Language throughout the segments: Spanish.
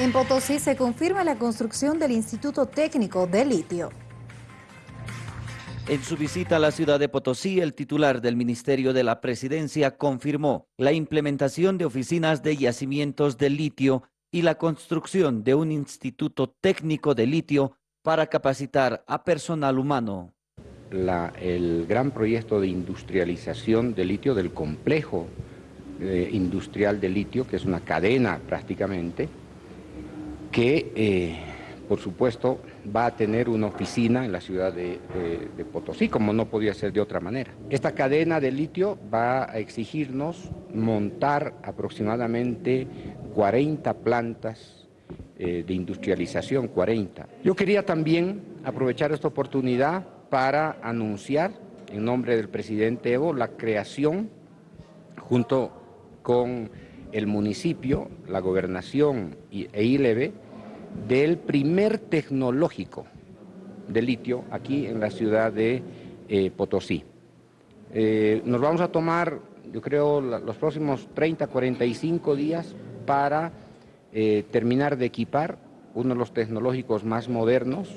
En Potosí se confirma la construcción del Instituto Técnico de Litio. En su visita a la ciudad de Potosí, el titular del Ministerio de la Presidencia confirmó la implementación de oficinas de yacimientos de litio y la construcción de un instituto técnico de litio para capacitar a personal humano. el gran proyecto de industrialización de litio del complejo eh, industrial de litio, que es una cadena prácticamente, que eh, por supuesto va a tener una oficina en la ciudad de, Potosí, como no podía ser de otra manera. Esta cadena de litio va a exigirnos montar aproximadamente 40 plantas eh, de industrialización, 40. Yo quería también aprovechar esta oportunidad para anunciar, en nombre del presidente Evo, la creación, junto con el municipio, la gobernación e ILEVE, del primer tecnológico de litio aquí en la ciudad de eh, Potosí. Eh, nos vamos a tomar, yo creo, los próximos 30, 45 días para eh, terminar de equipar uno de los tecnológicos más modernos,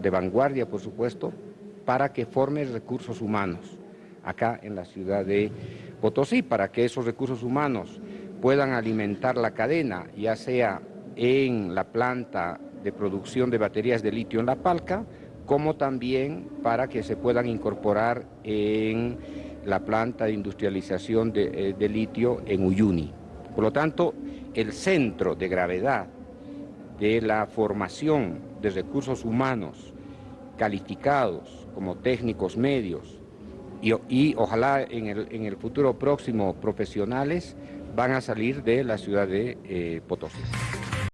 de vanguardia por supuesto, para que forme recursos humanos acá en la ciudad de Potosí, para que esos recursos humanos puedan alimentar la cadena, ya sea en la planta de producción de baterías de litio en La Palca, como también para que se puedan incorporar en la planta de industrialización de, eh, litio en Uyuni. Por lo tanto, el centro de gravedad de la formación de recursos humanos calificados como técnicos medios y, ojalá en el, futuro próximo profesionales van a salir de la ciudad de eh, Potosí.